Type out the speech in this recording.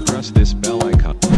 press this bell icon.